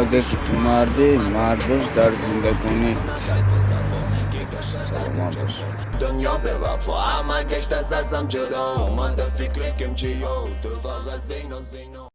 अगर तुम्हारे मार्बल्स दर जिंदगी Dünya bir vafa ama geçte sesem cırda Umanda fikri kim çiyo Duvarla zeyno zeyno.